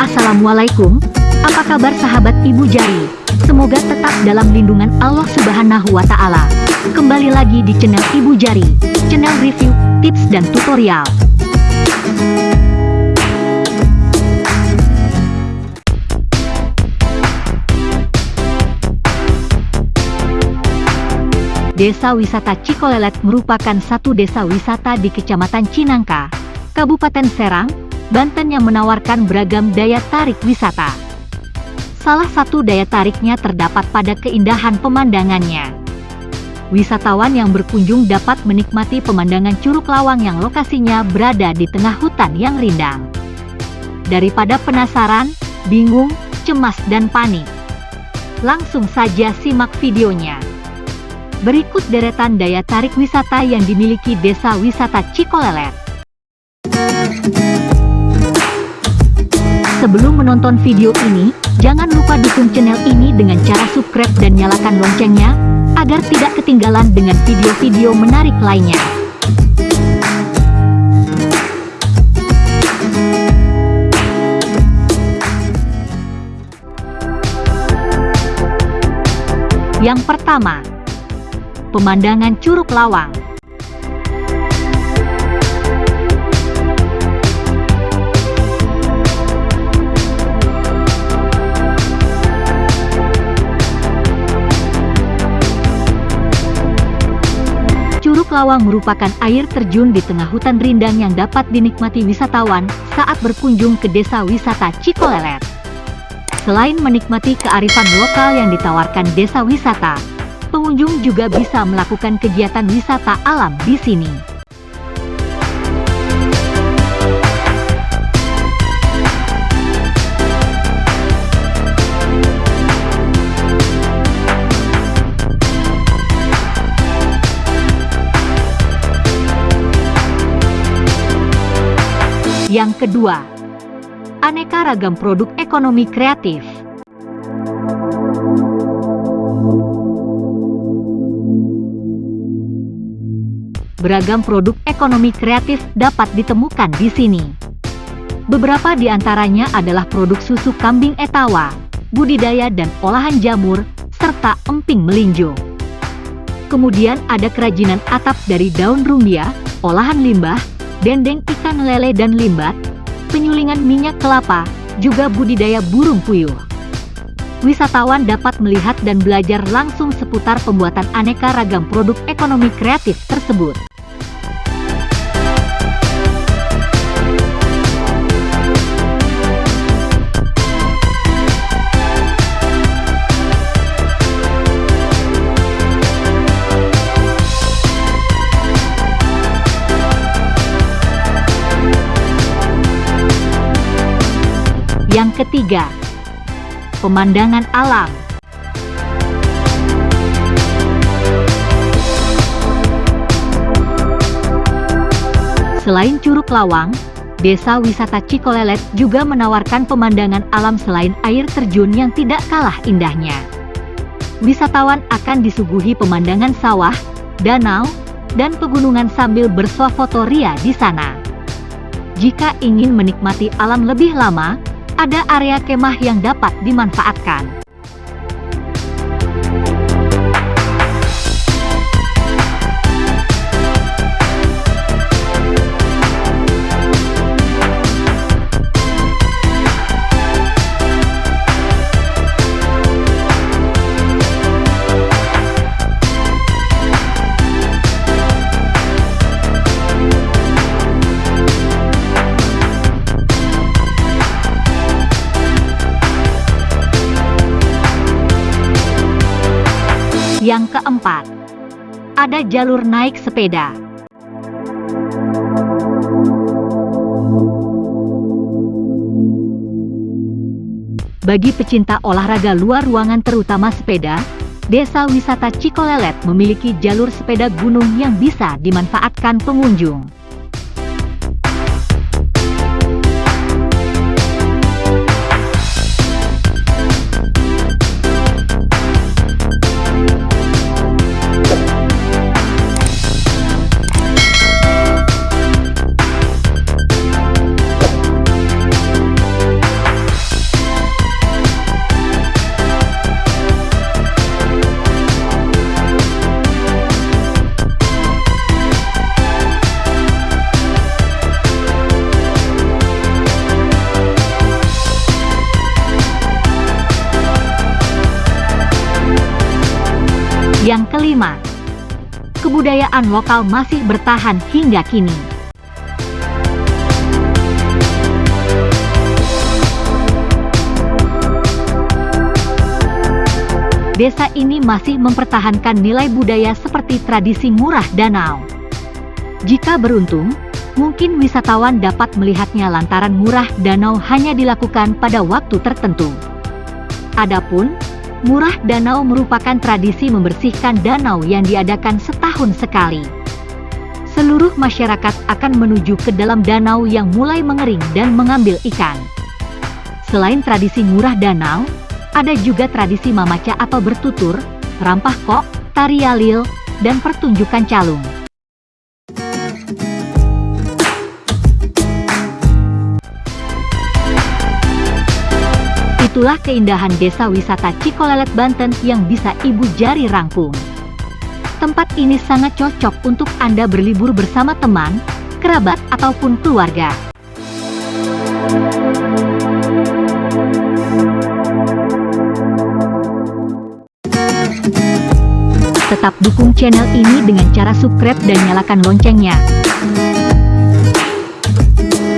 Assalamualaikum, apa kabar sahabat Ibu Jari? Semoga tetap dalam lindungan Allah Subhanahu wa Ta'ala. Kembali lagi di channel Ibu Jari, channel review, tips, dan tutorial. Desa Wisata Cikolelet merupakan satu desa wisata di Kecamatan Cinangka, Kabupaten Serang, Banten yang menawarkan beragam daya tarik wisata. Salah satu daya tariknya terdapat pada keindahan pemandangannya. Wisatawan yang berkunjung dapat menikmati pemandangan Curug Lawang yang lokasinya berada di tengah hutan yang rindang. Daripada penasaran, bingung, cemas dan panik. Langsung saja simak videonya. Berikut deretan daya tarik wisata yang dimiliki Desa Wisata Cikolelet. Sebelum menonton video ini, jangan lupa dukung channel ini dengan cara subscribe dan nyalakan loncengnya, agar tidak ketinggalan dengan video-video menarik lainnya. Yang pertama, pemandangan Curug Lawang. Curug Lawang merupakan air terjun di tengah hutan rindang yang dapat dinikmati wisatawan saat berkunjung ke desa wisata Cikolelet. Selain menikmati kearifan lokal yang ditawarkan desa wisata, pengunjung juga bisa melakukan kegiatan wisata alam di sini. Yang kedua, aneka ragam produk ekonomi kreatif. Beragam produk ekonomi kreatif dapat ditemukan di sini. Beberapa di antaranya adalah produk susu kambing etawa, budidaya dan olahan jamur, serta emping melinjo. Kemudian ada kerajinan atap dari daun rumbia, olahan limbah, dendeng ikan lele dan limbat, penyulingan minyak kelapa, juga budidaya burung puyuh. Wisatawan dapat melihat dan belajar langsung seputar pembuatan aneka ragam produk ekonomi kreatif tersebut. Yang ketiga, pemandangan alam. Selain Curug Lawang, Desa Wisata Cikolelet juga menawarkan pemandangan alam selain air terjun yang tidak kalah indahnya. Wisatawan akan disuguhi pemandangan sawah, danau, dan pegunungan sambil bersuah foto ria di sana. Jika ingin menikmati alam lebih lama, ada area kemah yang dapat dimanfaatkan. Yang keempat, ada jalur naik sepeda. Bagi pecinta olahraga luar ruangan terutama sepeda, Desa Wisata Cikolelet memiliki jalur sepeda gunung yang bisa dimanfaatkan pengunjung. Yang kelima, kebudayaan lokal masih bertahan hingga kini. Desa ini masih mempertahankan nilai budaya seperti tradisi murah danau. Jika beruntung, mungkin wisatawan dapat melihatnya lantaran murah danau hanya dilakukan pada waktu tertentu. Adapun, murah danau merupakan tradisi membersihkan danau yang diadakan setahun sekali. Seluruh masyarakat akan menuju ke dalam danau yang mulai mengering dan mengambil ikan. Selain tradisi murah danau, ada juga tradisi mamaca atau bertutur, rampah kok, tari alil, dan pertunjukan calung. Itulah keindahan desa wisata Cikolelet Banten yang bisa ibu jari rangkum. Tempat ini sangat cocok untuk Anda berlibur bersama teman, kerabat, ataupun keluarga. Tetap dukung channel ini dengan cara subscribe dan nyalakan loncengnya.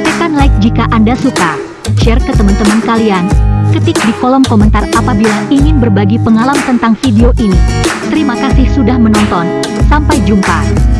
Tekan like jika Anda suka, share ke teman-teman kalian, ketik di kolom komentar apabila ingin berbagi pengalaman tentang video ini. Terima kasih sudah menonton, sampai jumpa.